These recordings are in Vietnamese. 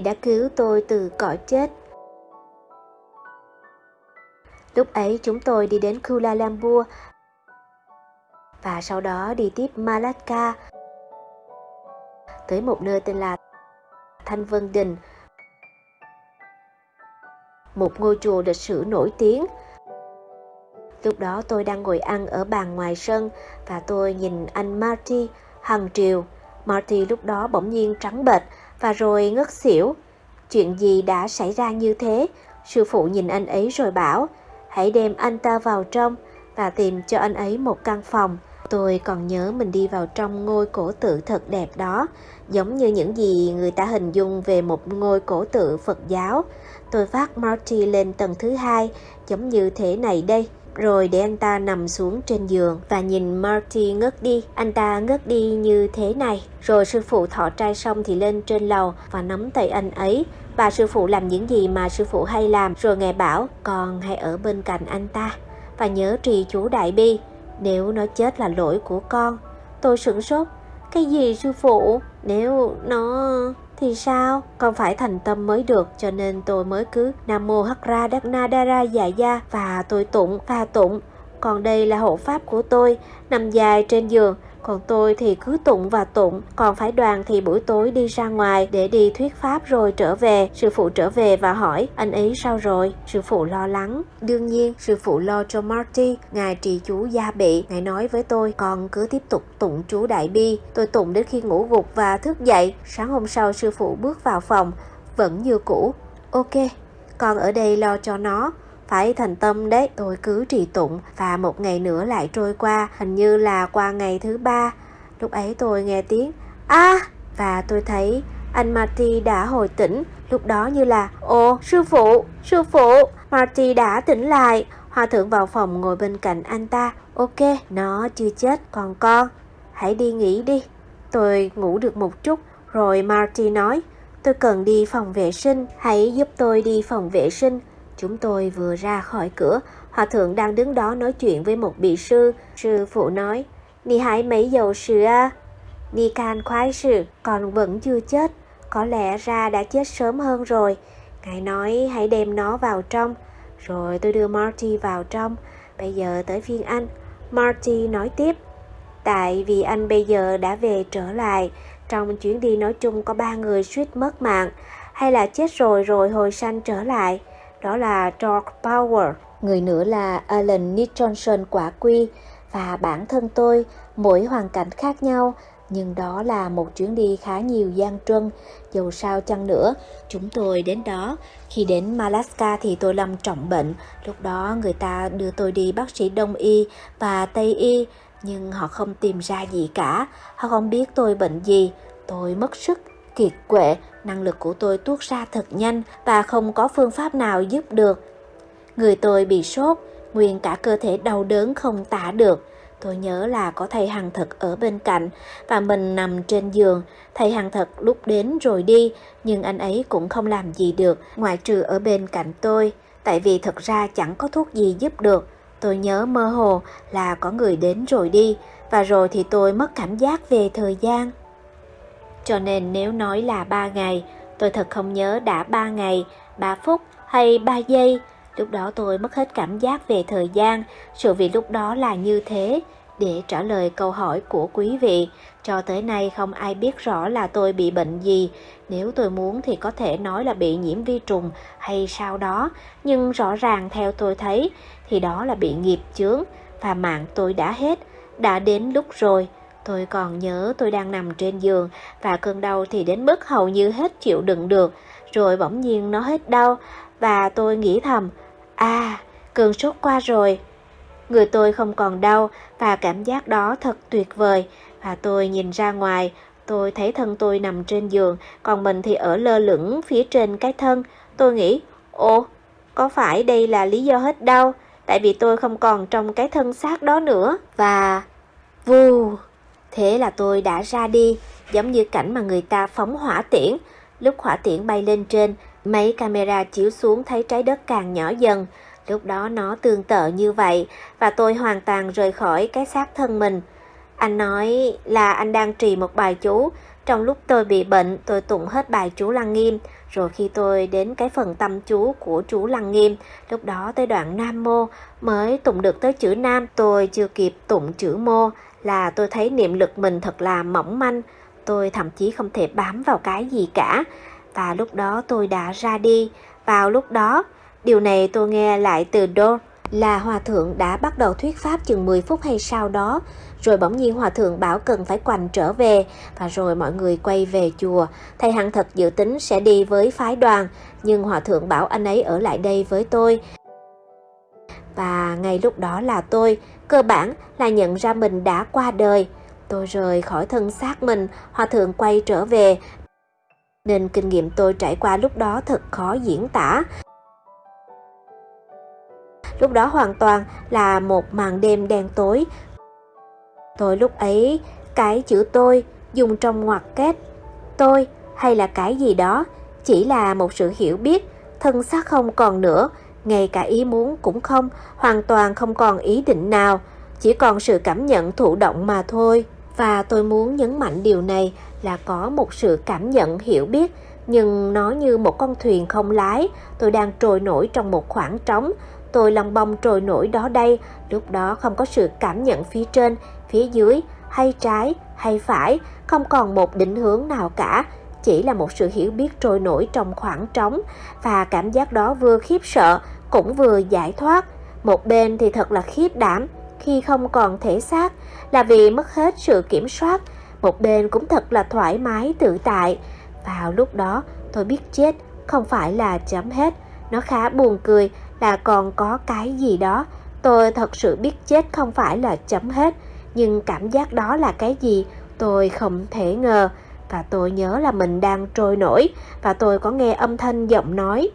Ngài đã cứu tôi từ cõi chết. Lúc ấy chúng tôi đi đến Kuala Lumpur và sau đó đi tiếp Malacca tới một nơi tên là Thanh Vân Đình, một ngôi chùa lịch sử nổi tiếng. Lúc đó tôi đang ngồi ăn ở bàn ngoài sân và tôi nhìn anh Marty hằng triều. Marty lúc đó bỗng nhiên trắng bệch và rồi ngất xỉu. Chuyện gì đã xảy ra như thế? Sư phụ nhìn anh ấy rồi bảo, hãy đem anh ta vào trong và tìm cho anh ấy một căn phòng. Tôi còn nhớ mình đi vào trong ngôi cổ tự thật đẹp đó, giống như những gì người ta hình dung về một ngôi cổ tự Phật giáo. Tôi vác Marty lên tầng thứ hai, giống như thế này đây. Rồi để anh ta nằm xuống trên giường và nhìn Marty ngất đi. Anh ta ngất đi như thế này. Rồi sư phụ thọ trai xong thì lên trên lầu và nắm tay anh ấy. Và sư phụ làm những gì mà sư phụ hay làm. Rồi ngài bảo, con hãy ở bên cạnh anh ta. Và nhớ trì chú Đại Bi. Nếu nó chết là lỗi của con. Tôi sửng sốt. Cái gì sư phụ? Nếu nó thì sao? còn phải thành tâm mới được cho nên tôi mới cứ Nam Mô Hắc Ra Đắc Na Đa Ra Dạ Gia và tôi tụng và tụng. Còn đây là hộ pháp của tôi, nằm dài trên giường, còn tôi thì cứ tụng và tụng, còn phải đoàn thì buổi tối đi ra ngoài để đi thuyết pháp rồi trở về. Sư phụ trở về và hỏi, anh ấy sao rồi? Sư phụ lo lắng. Đương nhiên, sư phụ lo cho Marty, ngài trì chú gia bị. Ngài nói với tôi, con cứ tiếp tục tụng chú Đại Bi. Tôi tụng đến khi ngủ gục và thức dậy. Sáng hôm sau sư phụ bước vào phòng, vẫn như cũ. Ok, con ở đây lo cho nó phải thành tâm đấy. Tôi cứ trì tụng và một ngày nữa lại trôi qua, hình như là qua ngày thứ ba. Lúc ấy tôi nghe tiếng, a! À! và tôi thấy anh Marty đã hồi tỉnh. Lúc đó như là, ồ, sư phụ sư phụ, Marty đã tỉnh lại. Hòa thượng vào phòng ngồi bên cạnh anh ta. Ok, nó chưa chết, còn con. Hãy đi nghỉ đi. Tôi ngủ được một chút, rồi Marty nói, tôi cần đi phòng vệ sinh. Hãy giúp tôi đi phòng vệ sinh. Chúng tôi vừa ra khỏi cửa, hòa thượng đang đứng đó nói chuyện với một vị sư. Sư phụ nói, Nì hãy mấy dầu sư à? Nì can khoái sư, còn vẫn chưa chết. Có lẽ ra đã chết sớm hơn rồi. Ngài nói hãy đem nó vào trong. Rồi tôi đưa Marty vào trong. Bây giờ tới phiên anh. Marty nói tiếp. Tại vì anh bây giờ đã về trở lại. Trong chuyến đi nói chung có ba người suýt mất mạng. Hay là chết rồi rồi hồi sanh trở lại đó là George Power, người nữa là Alan Nicholson quả quy. Và bản thân tôi, mỗi hoàn cảnh khác nhau, nhưng đó là một chuyến đi khá nhiều gian truân, dù sao chăng nữa, chúng tôi đến đó. Khi đến Malaska thì tôi lâm trọng bệnh, lúc đó người ta đưa tôi đi bác sĩ Đông Y và Tây Y, nhưng họ không tìm ra gì cả, họ không biết tôi bệnh gì, tôi mất sức, kiệt quệ, năng lực của tôi tuốt ra thật nhanh và không có phương pháp nào giúp được. Người tôi bị sốt, nguyên cả cơ thể đau đớn không tả được. Tôi nhớ là có thầy Hằng Thật ở bên cạnh và mình nằm trên giường. Thầy Hằng Thật lúc đến rồi đi, nhưng anh ấy cũng không làm gì được, ngoại trừ ở bên cạnh tôi. Tại vì thật ra chẳng có thuốc gì giúp được. Tôi nhớ mơ hồ là có người đến rồi đi, và rồi thì tôi mất cảm giác về thời gian. Cho nên nếu nói là 3 ngày, tôi thật không nhớ đã 3 ngày, 3 phút hay 3 giây. Lúc đó tôi mất hết cảm giác về thời gian, sự việc lúc đó là như thế. Để trả lời câu hỏi của quý vị, cho tới nay không ai biết rõ là tôi bị bệnh gì. Nếu tôi muốn thì có thể nói là bị nhiễm vi trùng hay sao đó, nhưng rõ ràng theo tôi thấy thì đó là bị nghiệp chướng và mạng tôi đã hết, đã đến lúc rồi. Tôi còn nhớ tôi đang nằm trên giường và cơn đau thì đến mức hầu như hết chịu đựng được, rồi bỗng nhiên nó hết đau và tôi nghĩ thầm, à, cơn sốt qua rồi. Người tôi không còn đau và cảm giác đó thật tuyệt vời và tôi nhìn ra ngoài, tôi thấy thân tôi nằm trên giường, còn mình thì ở lơ lửng phía trên cái thân. Tôi nghĩ, ồ, có phải đây là lý do hết đau? Tại vì tôi không còn trong cái thân xác đó nữa. Và... Vù... Thế là tôi đã ra đi, giống như cảnh mà người ta phóng hỏa tiễn. Lúc hỏa tiễn bay lên trên, mấy camera chiếu xuống thấy trái đất càng nhỏ dần. Lúc đó nó tương tự như vậy và tôi hoàn toàn rời khỏi cái xác thân mình. Anh nói là anh đang trì một bài chú Trong lúc tôi bị bệnh, tôi tụng hết bài chú Lăng Nghiêm, rồi khi tôi đến cái phần tâm chú của chú Lăng Nghiêm, lúc đó tới đoạn Nam Mô mới tụng được tới chữ Nam, tôi chưa kịp tụng chữ Mô là tôi thấy niệm lực mình thật là mỏng manh, tôi thậm chí không thể bám vào cái gì cả. Và lúc đó tôi đã ra đi, vào lúc đó, điều này tôi nghe lại từ Đô là hòa thượng đã bắt đầu thuyết pháp chừng 10 phút hay sau đó, rồi bỗng nhiên hòa thượng bảo cần phải quành trở về và rồi mọi người quay về chùa. Thầy Hằng thật dự tính sẽ đi với phái đoàn, nhưng hòa thượng bảo anh ấy ở lại đây với tôi. Và ngay lúc đó là tôi, cơ bản là nhận ra mình đã qua đời. Tôi rời khỏi thân xác mình, hòa thượng quay trở về. Nên kinh nghiệm tôi trải qua lúc đó thật khó diễn tả. Lúc đó hoàn toàn là một màn đêm đen tối. Tôi lúc ấy, cái chữ tôi dùng trong ngoặc kép tôi hay là cái gì đó chỉ là một sự hiểu biết, thân xác không còn nữa, ngay cả ý muốn cũng không, hoàn toàn không còn ý định nào, chỉ còn sự cảm nhận thụ động mà thôi. Và tôi muốn nhấn mạnh điều này là có một sự cảm nhận hiểu biết, nhưng nó như một con thuyền không lái, tôi đang trôi nổi trong một khoảng trống, Tôi lòng bông trồi nổi đó đây, lúc đó không có sự cảm nhận phía trên, phía dưới, hay trái, hay phải, không còn một định hướng nào cả, chỉ là một sự hiểu biết trôi nổi trong khoảng trống và cảm giác đó vừa khiếp sợ cũng vừa giải thoát. Một bên thì thật là khiếp đảm khi không còn thể xác là vì mất hết sự kiểm soát, một bên cũng thật là thoải mái tự tại. Vào lúc đó tôi biết chết không phải là chấm hết, nó khá buồn cười là còn có cái gì đó. Tôi thật sự biết chết không phải là chấm hết, nhưng cảm giác đó là cái gì tôi không thể ngờ. Và tôi nhớ là mình đang trôi nổi và tôi có nghe âm thanh giọng nói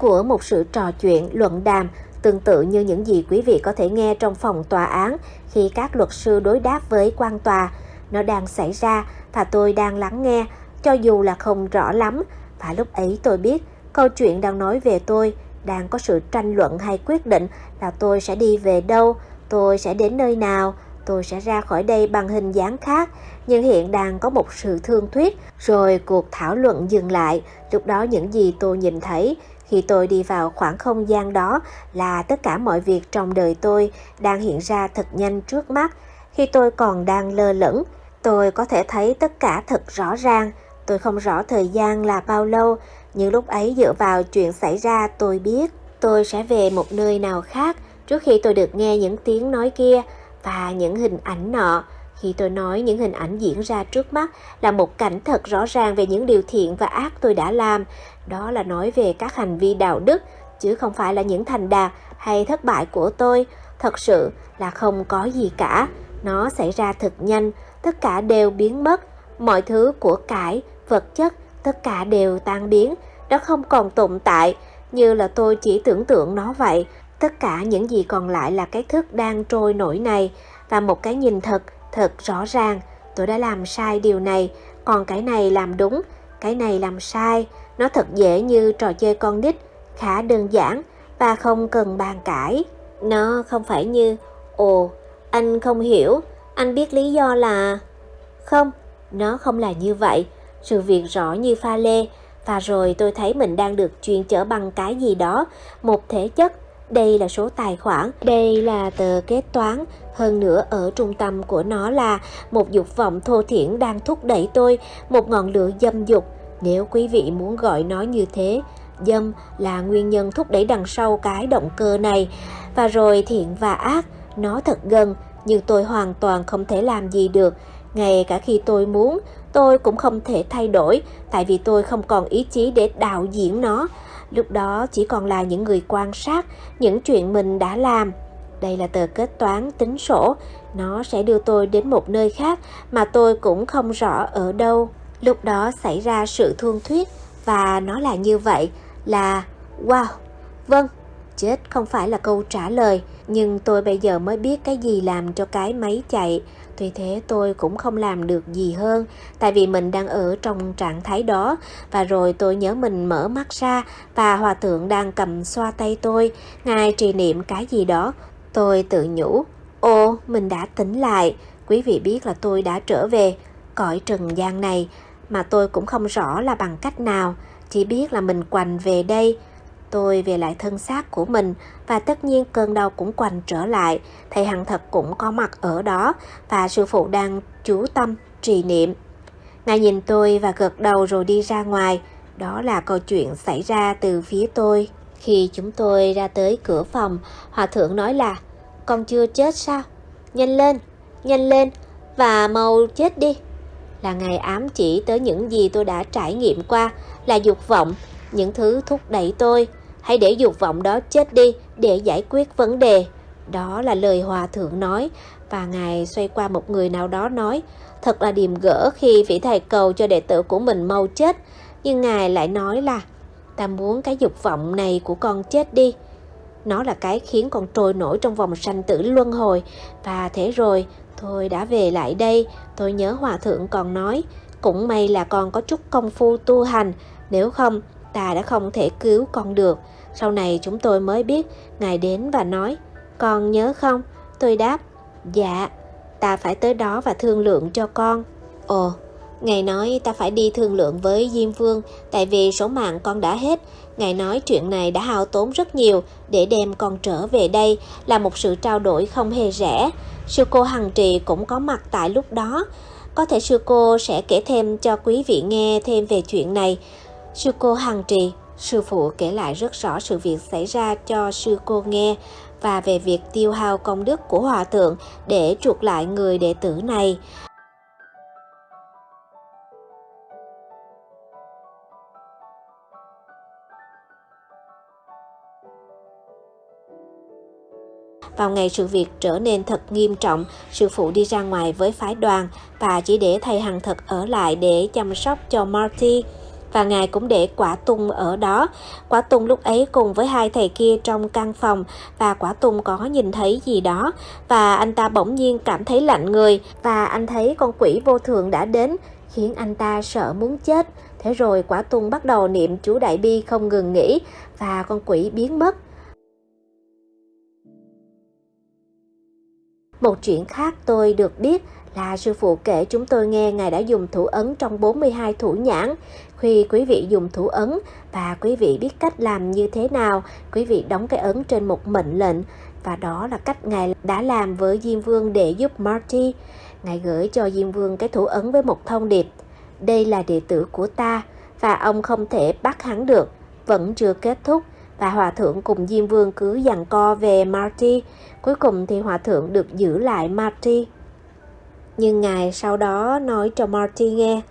của một sự trò chuyện luận đàm tương tự như những gì quý vị có thể nghe trong phòng tòa án khi các luật sư đối đáp với quan tòa. Nó đang xảy ra và tôi đang lắng nghe, cho dù là không rõ lắm. Và lúc ấy tôi biết câu chuyện đang nói về tôi đang có sự tranh luận hay quyết định là tôi sẽ đi về đâu, tôi sẽ đến nơi nào, tôi sẽ ra khỏi đây bằng hình dáng khác, nhưng hiện đang có một sự thương thuyết, rồi cuộc thảo luận dừng lại, lúc đó những gì tôi nhìn thấy khi tôi đi vào khoảng không gian đó là tất cả mọi việc trong đời tôi đang hiện ra thật nhanh trước mắt. Khi tôi còn đang lơ lửng, tôi có thể thấy tất cả thật rõ ràng. Tôi không rõ thời gian là bao lâu, nhưng lúc ấy dựa vào chuyện xảy ra tôi biết tôi sẽ về một nơi nào khác trước khi tôi được nghe những tiếng nói kia và những hình ảnh nọ. Khi tôi nói những hình ảnh diễn ra trước mắt là một cảnh thật rõ ràng về những điều thiện và ác tôi đã làm. Đó là nói về các hành vi đạo đức, chứ không phải là những thành đạt hay thất bại của tôi. Thật sự là không có gì cả. Nó xảy ra thật nhanh, tất cả đều biến mất. Mọi thứ của cải, vật chất tất cả đều tan biến, nó không còn tồn tại, như là tôi chỉ tưởng tượng nó vậy. Tất cả những gì còn lại là cái thức đang trôi nổi này và một cái nhìn thật, thật rõ ràng. Tôi đã làm sai điều này, còn cái này làm đúng, cái này làm sai. Nó thật dễ như trò chơi con nít, khá đơn giản và không cần bàn cãi. Nó không phải như, ồ, anh không hiểu, anh biết lý do là... Không, nó không là như vậy sự việc rõ như pha lê, và rồi tôi thấy mình đang được truyền chở bằng cái gì đó, một thể chất. Đây là số tài khoản, đây là tờ kế toán, hơn nữa ở trung tâm của nó là một dục vọng thô thiển đang thúc đẩy tôi, một ngọn lửa dâm dục. Nếu quý vị muốn gọi nó như thế, dâm là nguyên nhân thúc đẩy đằng sau cái động cơ này. Và rồi thiện và ác, nó thật gần, nhưng tôi hoàn toàn không thể làm gì được. Ngay cả khi tôi muốn, tôi cũng không thể thay đổi tại vì tôi không còn ý chí để đạo diễn nó. Lúc đó chỉ còn là những người quan sát những chuyện mình đã làm. Đây là tờ kết toán tính sổ, nó sẽ đưa tôi đến một nơi khác mà tôi cũng không rõ ở đâu. Lúc đó xảy ra sự thương thuyết và nó là như vậy là wow, vâng, chết không phải là câu trả lời, nhưng tôi bây giờ mới biết cái gì làm cho cái máy chạy. Tuy thế tôi cũng không làm được gì hơn, tại vì mình đang ở trong trạng thái đó, và rồi tôi nhớ mình mở mắt ra và hòa thượng đang cầm xoa tay tôi, ngài trì niệm cái gì đó. Tôi tự nhủ, ô, mình đã tỉnh lại, quý vị biết là tôi đã trở về. cõi trần gian này mà tôi cũng không rõ là bằng cách nào, chỉ biết là mình quành về đây. Tôi về lại thân xác của mình và tất nhiên cơn đau cũng quành trở lại. Thầy Hằng thật cũng có mặt ở đó và sư phụ đang chú tâm trì niệm. Ngài nhìn tôi và gật đầu rồi đi ra ngoài. Đó là câu chuyện xảy ra từ phía tôi. Khi chúng tôi ra tới cửa phòng, Hòa thượng nói là Con chưa chết sao? Nhanh lên, nhanh lên và mau chết đi. Là ngài ám chỉ tới những gì tôi đã trải nghiệm qua là dục vọng, những thứ thúc đẩy tôi. Hãy để dục vọng đó chết đi để giải quyết vấn đề. Đó là lời Hòa thượng nói và Ngài xoay qua một người nào đó nói Thật là điềm gỡ khi vị thầy cầu cho đệ tử của mình mau chết Nhưng Ngài lại nói là Ta muốn cái dục vọng này của con chết đi Nó là cái khiến con trôi nổi trong vòng sanh tử luân hồi Và thế rồi thôi đã về lại đây, Tôi nhớ Hòa Thượng còn nói, Cũng may là con có chút công phu tu hành, Nếu không, ta đã không thể cứu con được Sau này chúng tôi mới biết, Ngài đến và nói, Con nhớ không? Tôi đáp Dạ Ta phải tới đó và thương lượng cho con Ồ, Ngài nói ta phải đi thương lượng với Diêm Vương, tại vì số mạng con đã hết. Ngài nói chuyện này đã hao tốn rất nhiều để đem con trở về đây, là một sự trao đổi không hề rẻ. Sư cô Hằng Trì cũng có mặt tại lúc đó. Có thể sư cô sẽ kể thêm cho quý vị nghe thêm về chuyện này. Sư cô Hằng Trì, sư phụ kể lại rất rõ sự việc xảy ra cho sư cô nghe và về việc tiêu hao công đức của hòa thượng để chuộc lại người đệ tử này. Vào ngày sự việc trở nên thật nghiêm trọng, sư phụ đi ra ngoài với phái đoàn và chỉ để thầy Hằng thật ở lại để chăm sóc cho Marty. Và ngài cũng để quả tung ở đó. Quả tung lúc ấy cùng với hai thầy kia trong căn phòng và quả tung có nhìn thấy gì đó. Và anh ta bỗng nhiên cảm thấy lạnh người và anh thấy con quỷ vô thường đã đến khiến anh ta sợ muốn chết. Thế rồi quả tung bắt đầu niệm chú Đại Bi không ngừng nghỉ và con quỷ biến mất. Một chuyện khác tôi được biết là sư phụ kể chúng tôi nghe Ngài đã dùng thủ ấn trong 42 thủ nhãn. Khi quý vị dùng thủ ấn và quý vị biết cách làm như thế nào, quý vị đóng cái ấn trên một mệnh lệnh và đó là cách Ngài đã làm với Diêm Vương để giúp Marty. Ngài gửi cho Diêm Vương cái thủ ấn với một thông điệp. Đây là đệ tử của ta và ông không thể bắt hắn được. Vẫn chưa kết thúc và Hòa Thượng cùng Diêm Vương cứ dằn co về Marty. Cuối cùng thì Hòa Thượng được giữ lại Marty. Nhưng Ngài sau đó nói cho Marty nghe,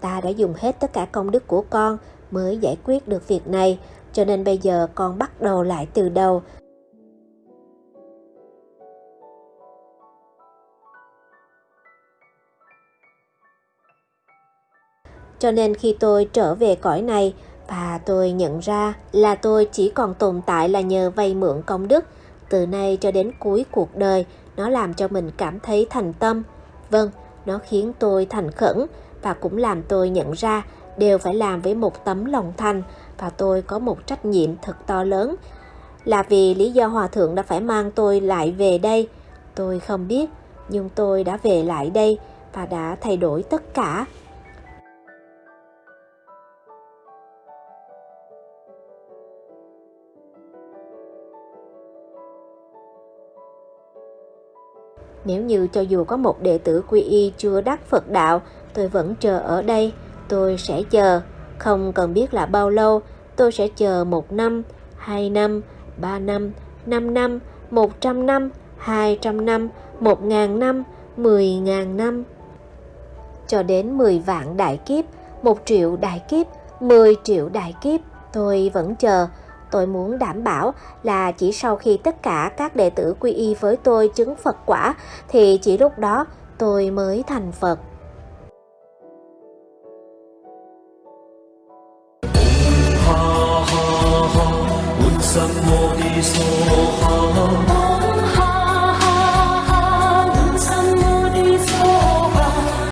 ta đã dùng hết tất cả công đức của con mới giải quyết được việc này, cho nên bây giờ con bắt đầu lại từ đầu. Cho nên khi tôi trở về cõi này, và tôi nhận ra là tôi chỉ còn tồn tại là nhờ vay mượn công đức. Từ nay cho đến cuối cuộc đời, nó làm cho mình cảm thấy thành tâm. Vâng, nó khiến tôi thành khẩn và cũng làm tôi nhận ra đều phải làm với một tấm lòng thành và tôi có một trách nhiệm thật to lớn. Là vì lý do Hòa Thượng đã phải mang tôi lại về đây. Tôi không biết, nhưng tôi đã về lại đây và đã thay đổi tất cả. Nếu như cho dù có một đệ tử quy y chưa đắc Phật đạo, tôi vẫn chờ ở đây, tôi sẽ chờ. Không cần biết là bao lâu, tôi sẽ chờ một năm, hai năm, ba năm, năm năm, một trăm năm, hai trăm năm, một ngàn năm, mười ngàn năm. Cho đến mười vạn đại kiếp, một triệu đại kiếp, mười triệu đại kiếp, tôi vẫn chờ Tôi muốn đảm bảo là chỉ sau khi tất cả các đệ tử quy y với tôi chứng Phật quả thì chỉ lúc đó tôi mới thành Phật. Ha ha ha,